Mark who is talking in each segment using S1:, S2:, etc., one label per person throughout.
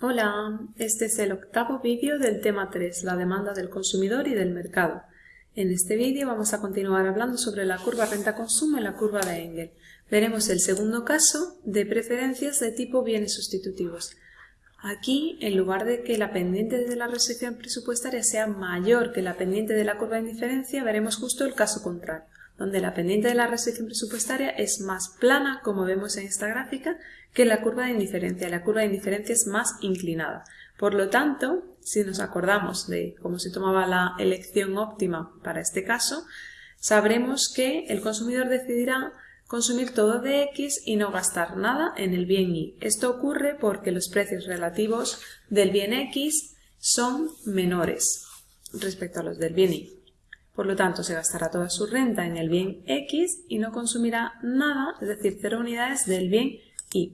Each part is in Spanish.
S1: Hola, este es el octavo vídeo del tema 3, la demanda del consumidor y del mercado. En este vídeo vamos a continuar hablando sobre la curva renta-consumo y la curva de Engel. Veremos el segundo caso de preferencias de tipo bienes sustitutivos. Aquí, en lugar de que la pendiente de la restricción presupuestaria sea mayor que la pendiente de la curva de indiferencia, veremos justo el caso contrario donde la pendiente de la restricción presupuestaria es más plana, como vemos en esta gráfica, que la curva de indiferencia. La curva de indiferencia es más inclinada. Por lo tanto, si nos acordamos de cómo se tomaba la elección óptima para este caso, sabremos que el consumidor decidirá consumir todo de X y no gastar nada en el bien Y. Esto ocurre porque los precios relativos del bien X son menores respecto a los del bien Y. Por lo tanto, se gastará toda su renta en el bien X y no consumirá nada, es decir, cero unidades del bien Y.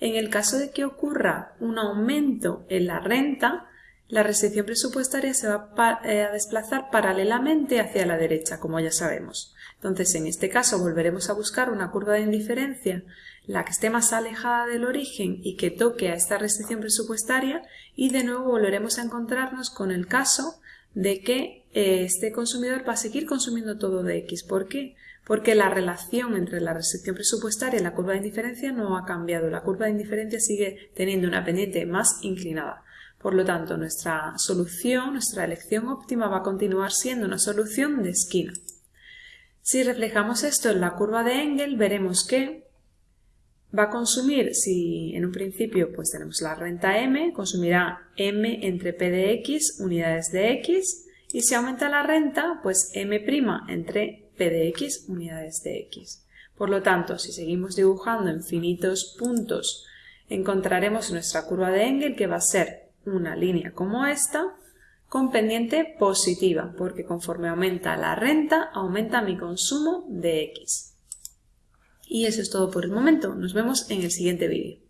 S1: En el caso de que ocurra un aumento en la renta, la restricción presupuestaria se va eh, a desplazar paralelamente hacia la derecha, como ya sabemos. Entonces, en este caso, volveremos a buscar una curva de indiferencia, la que esté más alejada del origen y que toque a esta restricción presupuestaria, y de nuevo volveremos a encontrarnos con el caso de que eh, este consumidor va a seguir consumiendo todo de X. ¿Por qué? Porque la relación entre la restricción presupuestaria y la curva de indiferencia no ha cambiado. La curva de indiferencia sigue teniendo una pendiente más inclinada. Por lo tanto, nuestra solución, nuestra elección óptima va a continuar siendo una solución de esquina. Si reflejamos esto en la curva de Engel, veremos que va a consumir, si en un principio pues tenemos la renta M, consumirá M entre P de X unidades de X y si aumenta la renta, pues M' entre P de X unidades de X. Por lo tanto, si seguimos dibujando infinitos puntos, encontraremos nuestra curva de Engel que va a ser una línea como esta, con pendiente positiva, porque conforme aumenta la renta, aumenta mi consumo de X. Y eso es todo por el momento. Nos vemos en el siguiente vídeo.